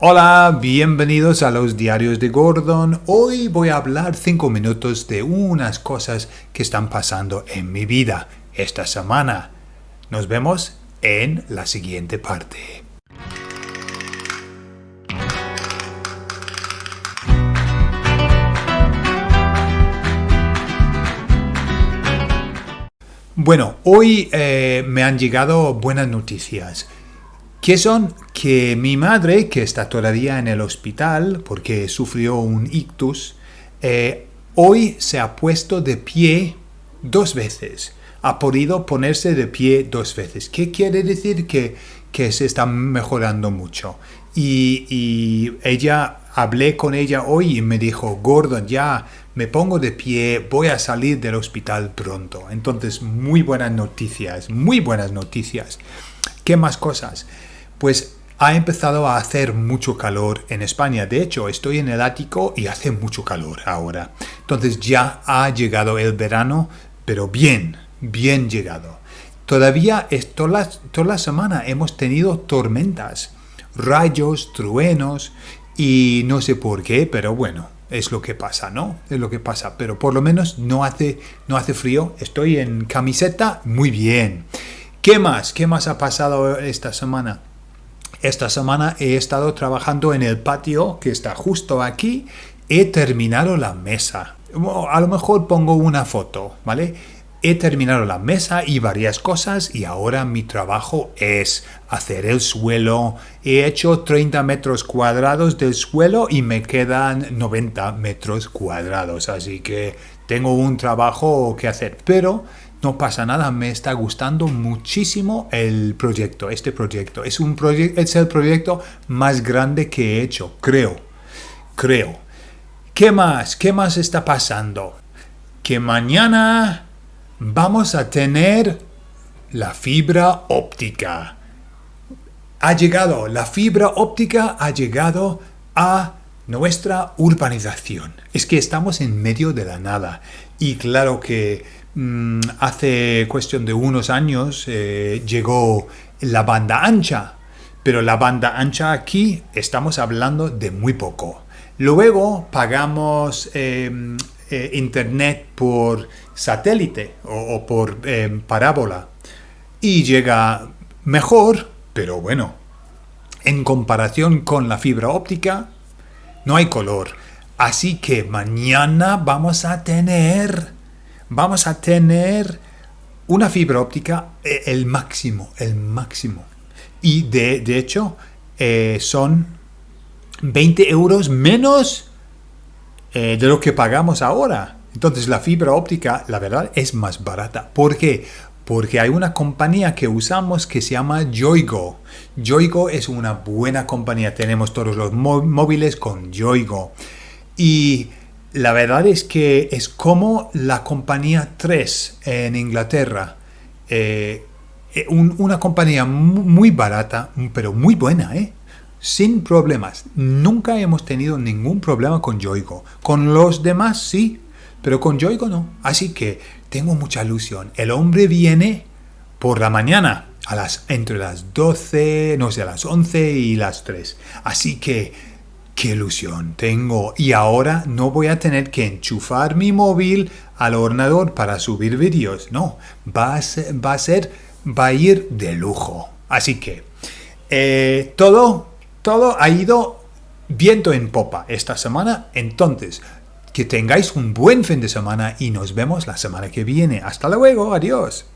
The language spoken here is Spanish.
Hola, bienvenidos a los diarios de Gordon. Hoy voy a hablar 5 minutos de unas cosas que están pasando en mi vida esta semana. Nos vemos en la siguiente parte. Bueno, hoy eh, me han llegado buenas noticias que son que mi madre, que está todavía en el hospital porque sufrió un ictus, eh, hoy se ha puesto de pie dos veces. Ha podido ponerse de pie dos veces. ¿Qué quiere decir? Que, que se está mejorando mucho. Y, ella, hablé con ella hoy y me dijo, Gordon, ya me pongo de pie, voy a salir del hospital pronto. Entonces, muy buenas noticias, muy buenas noticias. ¿Qué más cosas? Pues ha empezado a hacer mucho calor en España. De hecho, estoy en el ático y hace mucho calor ahora. Entonces ya ha llegado el verano, pero bien, bien llegado. Todavía toda la, toda la semana hemos tenido tormentas, rayos, truenos y no sé por qué, pero bueno, es lo que pasa, ¿no? Es lo que pasa, pero por lo menos no hace, no hace frío. Estoy en camiseta, muy bien. ¿Qué más? ¿Qué más ha pasado esta semana? Esta semana he estado trabajando en el patio que está justo aquí. He terminado la mesa. A lo mejor pongo una foto, ¿vale? He terminado la mesa y varias cosas y ahora mi trabajo es hacer el suelo. He hecho 30 metros cuadrados del suelo y me quedan 90 metros cuadrados. Así que tengo un trabajo que hacer. Pero no pasa nada, me está gustando muchísimo el proyecto, este proyecto. Es, un proyecto, es el proyecto más grande que he hecho, creo, creo. ¿Qué más? ¿Qué más está pasando? Que mañana vamos a tener la fibra óptica. Ha llegado, la fibra óptica ha llegado a nuestra urbanización. Es que estamos en medio de la nada. Y claro que Mm, hace cuestión de unos años eh, llegó la banda ancha, pero la banda ancha aquí estamos hablando de muy poco. Luego pagamos em, eh, internet por satélite o, por em, parábola y llega mejor, pero bueno, en comparación con la fibra óptica, no hay color. Así que mañana vamos a tener vamos a tener una fibra óptica eh, el máximo, el máximo. Y de, hecho eh, son 20 euros menos eh, de lo que pagamos ahora. Entonces la fibra óptica, la verdad, es más barata. ¿Por qué? Porque hay una compañía que usamos que se llama Yoigo. Yoigo es una buena compañía. Tenemos todos los móviles con Yoigo. Y la verdad es que es como la compañía 3 en Inglaterra. Eh, eh, una compañía muy barata, pero muy buena, ¿eh? Sin problemas. Nunca hemos tenido ningún problema con Yoigo. Con los demás sí, pero con Yoigo no. Así que tengo mucha ilusión. El hombre viene por la mañana, a las, entre las 12, no sé, a las 11 y las 3. Así que ¡Qué ilusión tengo! Y ahora no voy a tener que enchufar mi móvil al ordenador para subir vídeos. No, va a ser, va a, ser, va a ir de lujo. Así que eh, todo, todo ha ido viento en popa esta semana. Entonces, que tengáis un buen fin de semana y nos vemos la semana que viene. Hasta luego, adiós.